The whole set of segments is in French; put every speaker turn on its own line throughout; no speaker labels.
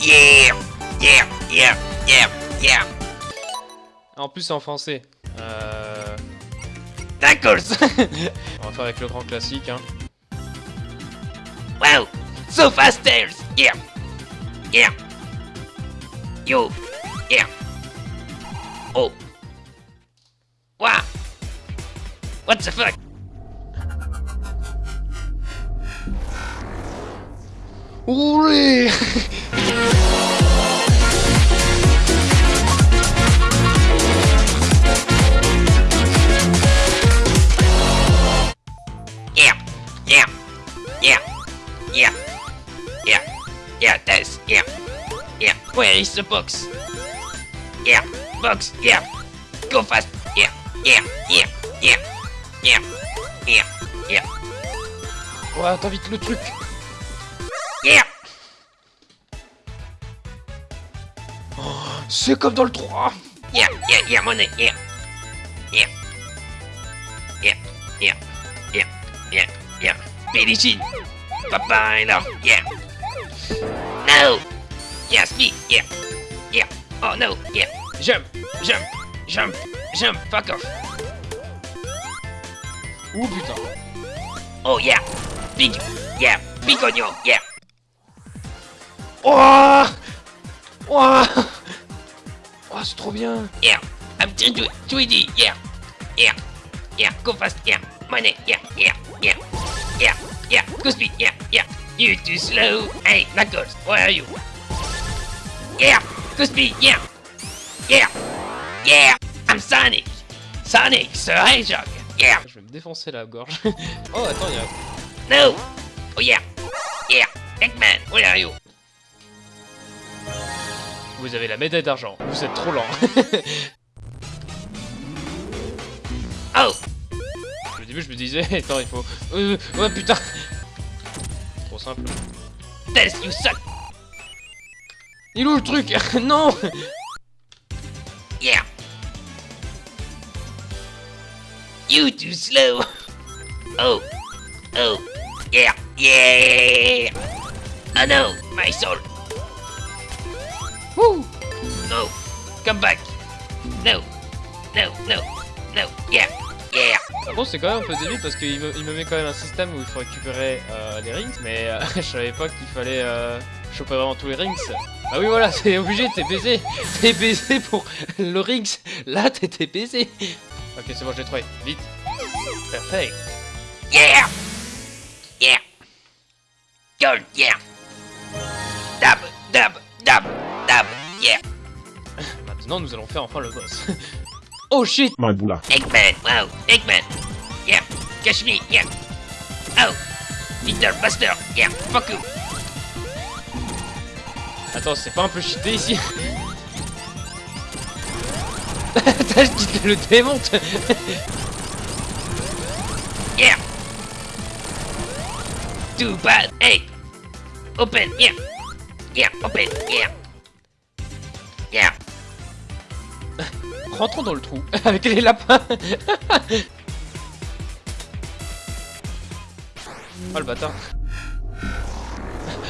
Yeah Yeah Yeah Yeah Yeah.
En plus, c'est en français. Euh...
D'accord.
On va faire avec le grand classique, hein.
Wow. So fast stairs Yeah Yeah. Yo Yeah. Oh. Wow. What the fuck?
Roulez
Yeah Yeah Yeah Yeah Yeah Yeah that's Yeah Yeah. Where is the box Yeah Box Yeah. Go fast. Yeah Yeah Yeah Yeah Yeah Yeah Yeah.
Ouais, attends vite le truc
Yeah
C'est comme dans le 3
Yeah, yeah, yeah, money, yeah. Yeah. Yeah, yeah, yeah, yeah, yeah. Billie Jean. Papa, no, yeah. No! Yes, me, yeah. Yeah. Oh no, yeah. Jump, jump, jump, jump, fuck off.
Ouh putain
Oh yeah. Big, yeah. Big on you, yeah.
Oh Oh Oh, c'est trop bien
Yeah. I'm 3D, 3D, yeah. Yeah. Yeah, go fast, yeah. Money, yeah, yeah, yeah. Yeah, yeah, go speed, yeah, yeah. You too slow. Hey, Knuckles, where are you? Yeah, go speed, yeah. Yeah. Yeah, I'm Sonic. Sonic, Sir Hedgehog. Yeah.
Je vais me défoncer la gorge. oh, attends, il y a...
No. Oh yeah. Yeah. Eggman, where are you?
Vous avez la médaille d'argent. Vous êtes trop lent.
Oh.
Au début, je me disais, attends, il faut... Euh, ouais, putain Trop simple.
Tess, you suck.
Il est où le truc? Non
Yeah. You too slow. Oh. Oh. Yeah. Yeah. Oh no, my soul. Woo. No. Come back. No. No, no, no. Yeah. Yeah.
Ah Bon, c'est quand même un peu débile parce qu'il me, il me met quand même un système où il faut récupérer euh, les rings, mais euh, je savais pas qu'il fallait euh, choper vraiment tous les rings. Ah oui, voilà, c'est obligé, t'es baisé. T'es baisé pour le rings. Là, t'étais baisé. Ok, c'est bon, je l'ai trouvé. Vite. Parfait.
Yeah. Yeah. Gold. Yeah. Dab. Dab. Dab. Dab. Yeah.
Maintenant, nous allons faire enfin le boss. oh shit
My boula.
Eggman, wow, Eggman. Yeah, catch me, yeah. Oh, Peter Buster, yeah, fuck you.
Attends, c'est pas un peu cheaté ici? T'as dit te le démonte
Yeah. Too bad, hey. Open, yeah. Yeah, open. Yeah.
Rentrons dans le trou avec les lapins Oh le bâtard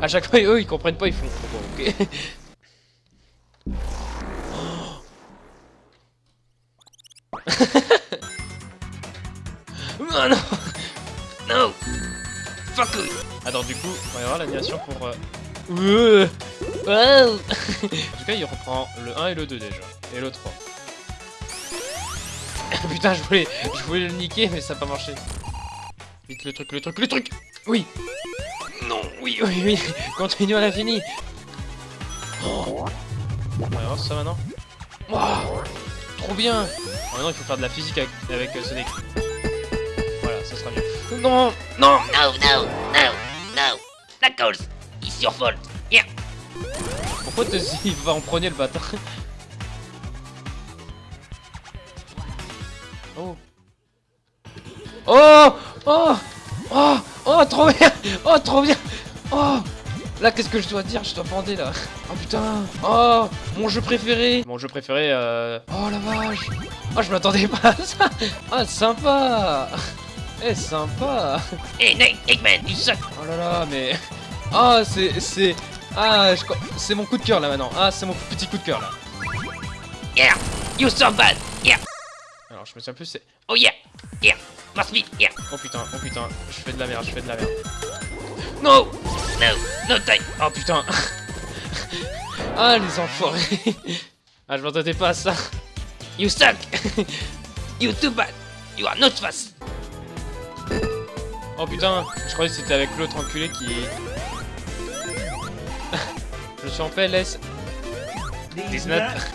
À chaque fois, eux, ils comprennent pas, ils font... Bon, ok.
Oh non. No. Fuck you.
Attends, du coup, on va y avoir l'animation pour... euh, en tout cas, il reprend le 1 et le 2 déjà. Et le 3. Putain, je voulais, je voulais le niquer, mais ça n'a pas marché. Vite le truc, le truc, le truc Oui Non, oui, oui, oui Continue à l'infini oh. On va voir ça maintenant. Wow. Trop bien Ah, Maintenant, il faut faire de la physique avec, avec euh, Sonic. Voilà, ça sera mieux. Non Non
No, no, no, no. Knuckles, it's your fault. Yeah.
Pourquoi te il va en premier le bâtard? Oh. Oh. Oh. Oh. Oh trop bien. Oh trop bien. Oh. Là qu'est-ce que je dois dire? Je dois bander là. Oh putain. Oh. Mon jeu préféré. Mon jeu préféré euh... Oh la vache. Oh je m'attendais pas à ça. Ah sympa. Eh sympa.
Hey, Night, Eggman, you suck.
Oh là là mais... Ah c'est... c'est... Ah, je c'est mon coup de cœur là maintenant. Ah, c'est mon petit coup de cœur là.
Yeah. You so bad.
Je me souviens plus, c'est.
Oh yeah. Yeah. Must be. Yeah.
Oh putain, oh putain, je fais de la merde, je fais de la merde.
No. No. No time.
Oh putain Ah, les enfoirés Ah, je m'entendais pas à ça.
You suck. you too bad. You are not fast.
Oh putain, je croyais que c'était avec l'autre enculé qui... je suis en PLS. 19.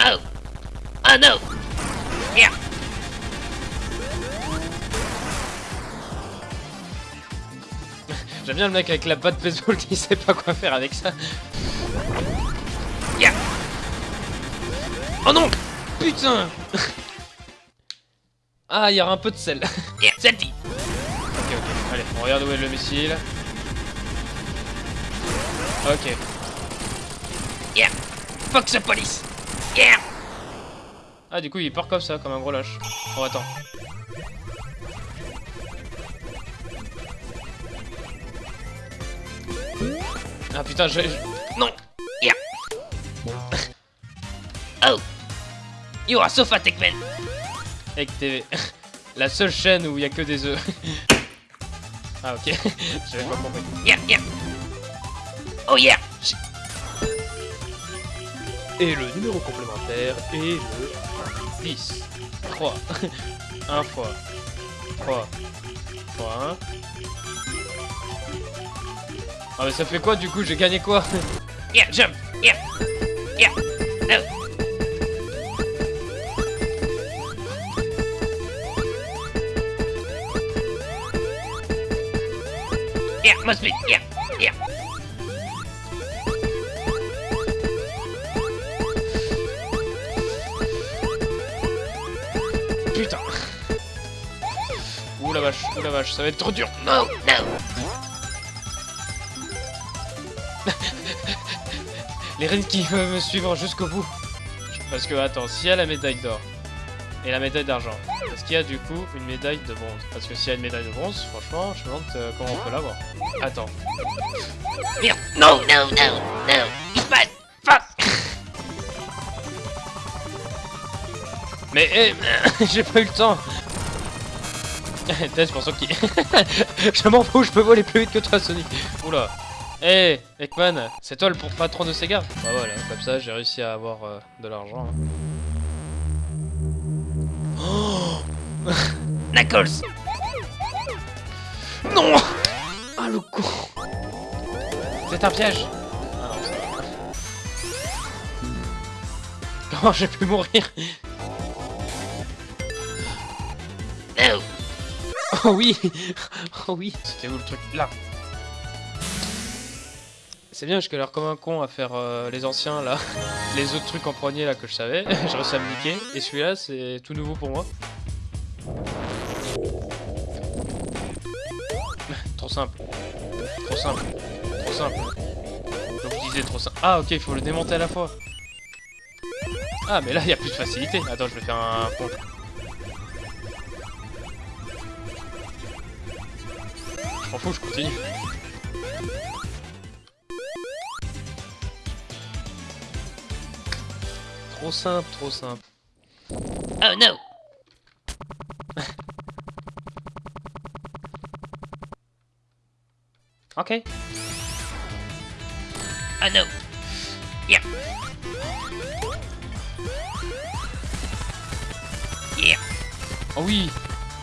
Oh. Oh no.
J'aime bien le mec avec la batte baseball qui sait pas quoi faire avec ça.
Yeah.
Oh non Putain Ah, il y aura un peu de sel.
Yeah. Salty.
ok, ok. Allez, on regarde où est le missile. Ok.
Yeah. Fuck the police. Yeah.
Ah, du coup, il part comme ça, comme un gros lâche. Oh, attends. Ah putain, je... je-
Non. Yeah. Oh. You are so fat,
TV. La seule chaîne où il y a que des œufs. ah ok, j'avais pas compris.
Yeah. Yeah. Oh yeah.
Et le numéro complémentaire est le 10. 3. 1 fois. 3. Fois 1. Ah mais ça fait quoi du coup J'ai gagné quoi?
Yeah. Jump. Yeah. Yeah. Yeah. Must be. Yeah.
Putain Ouh la vache, ouh la vache, ça va être trop dur
No. No.
Les reines qui veulent me suivre jusqu'au bout. Parce que, attends, s'il y a la médaille d'or et la médaille d'argent, est-ce qu'il y a du coup une médaille de bronze? Parce que s'il y a une médaille de bronze, franchement, je me demande euh, comment on peut l'avoir. Attends.
Merde. No. No. No. No.
Mais, eh, j'ai pas eu le temps Peut-être, je pense qu'il... je m'en fous, je peux voler plus vite que toi, Sonic Oula Eh, Ekman, c'est toi le patron de Sega? Bah voilà, comme ça, j'ai réussi à avoir euh, de l'argent. hein.
Knuckles.
Non Ah, le con C'est un piège Ah non. Comment j'ai pu mourir? Oh oui Oh oui C'était où le truc Là C'est bien, je galère comme un con à faire euh, les anciens là. Les autres trucs en premier là que je savais. J'ai réussi à me niquer. Et celui-là, c'est tout nouveau pour moi. Trop simple. Trop simple. Trop simple. Donc je disais trop simple. Ah ok, il faut le démonter à la fois. Ah mais là, il y a plus de facilité. Attends, je vais faire un pont. Fous, je continue. Trop simple, trop simple.
Oh no.
Ok.
Oh no. Yeah. Yeah.
Oh oui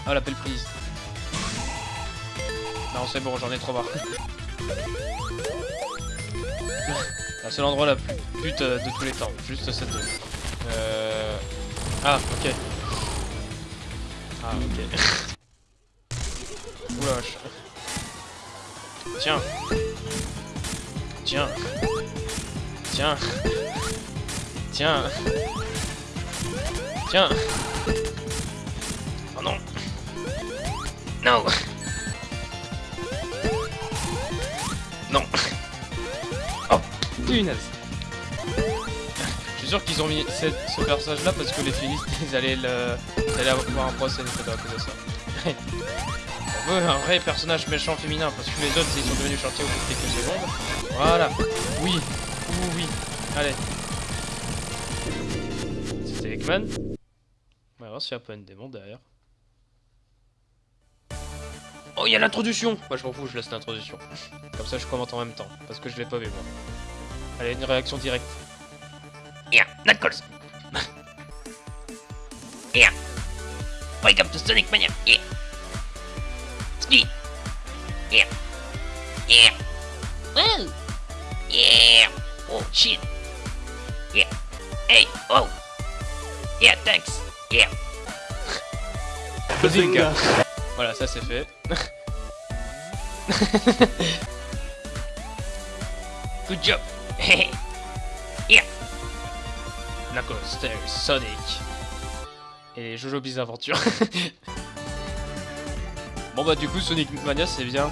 Oh la belle prise. Non c'est bon, j'en ai trop marre. Ah, C'est l'endroit la plus pute euh, de tous les temps. Juste cette zone. Euh... Ah, ok. Ah, ok. Oula, vache. Tiens. Tiens. Tiens. Tiens. Tiens.
Oh non. No. Non.
Punaise. Je suis sûr qu'ils ont mis cette- ce personnage là parce que les finistes ils allaient le. Ils allaient avoir un procès à cause de ça. Ouais, un vrai personnage méchant féminin, parce que les autres, ils sont devenus gentils au bout de quelques secondes. Voilà. Oui. Oui, oui. Allez. C'était Eggman. On va voir s'il y a pas une démon derrière. Oh, il y a l'introduction Bah, je m'en fous, je laisse l'introduction. Comme ça, je commente en même temps, parce que je l'ai pas vu, moi. Allez, une réaction directe.
Yeah, Knuckles. yeah. Welcome to Sonic Mania. Yeah. Speed. Yeah. Yeah. Woo. Yeah. Oh shit. Yeah. Hey. Oh. Yeah. Thanks. Yeah.
Bazinga Voilà, ça c'est fait.
Good job. Yeah.
Knuckles, there's Sonic. Et Jojo Bizarre Aventure. bon bah du coup Sonic Mania c'est bien.